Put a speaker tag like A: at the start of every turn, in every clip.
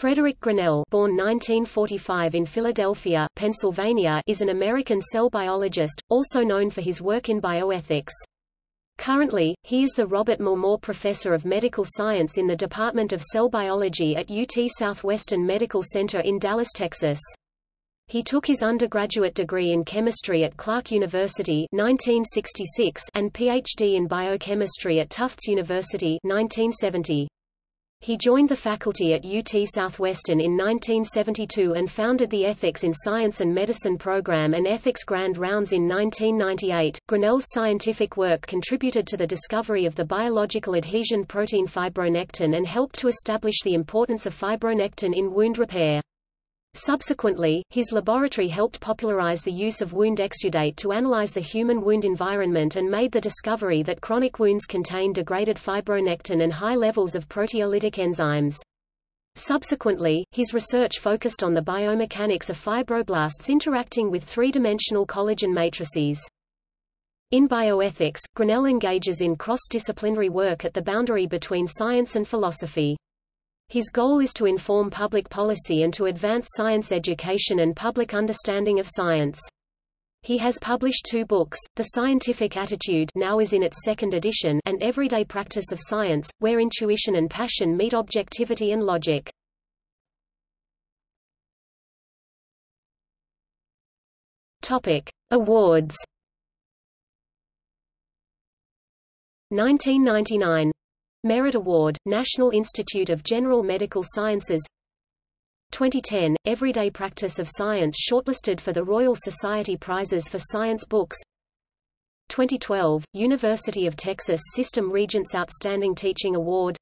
A: Frederick Grinnell born 1945 in Philadelphia, Pennsylvania is an American cell biologist, also known for his work in bioethics. Currently, he is the Robert McLemore Professor of Medical Science in the Department of Cell Biology at UT Southwestern Medical Center in Dallas, Texas. He took his undergraduate degree in chemistry at Clark University 1966 and PhD in biochemistry at Tufts University 1970. He joined the faculty at UT Southwestern in 1972 and founded the Ethics in Science and Medicine program and Ethics Grand Rounds in 1998. Grinnell's scientific work contributed to the discovery of the biological adhesion protein fibronectin and helped to establish the importance of fibronectin in wound repair. Subsequently, his laboratory helped popularize the use of wound exudate to analyze the human wound environment and made the discovery that chronic wounds contain degraded fibronectin and high levels of proteolytic enzymes. Subsequently, his research focused on the biomechanics of fibroblasts interacting with three-dimensional collagen matrices. In bioethics, Grinnell engages in cross-disciplinary work at the boundary between science and philosophy. His goal is to inform public policy and to advance science education and public understanding of science. He has published two books, The Scientific Attitude now is in its second edition and Everyday Practice of Science, where intuition and passion meet objectivity and logic. Topic. Awards 1999 Merit Award, National Institute of General Medical Sciences. 2010, Everyday Practice of Science shortlisted for the Royal Society Prizes for Science Books. 2012, University of Texas System Regents Outstanding Teaching Award.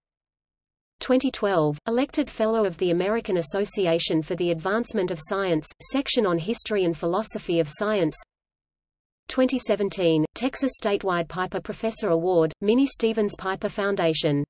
A: 2012, elected Fellow of the American Association for the Advancement of Science, Section on History and Philosophy of Science 2017, Texas Statewide Piper Professor Award, Minnie Stevens Piper Foundation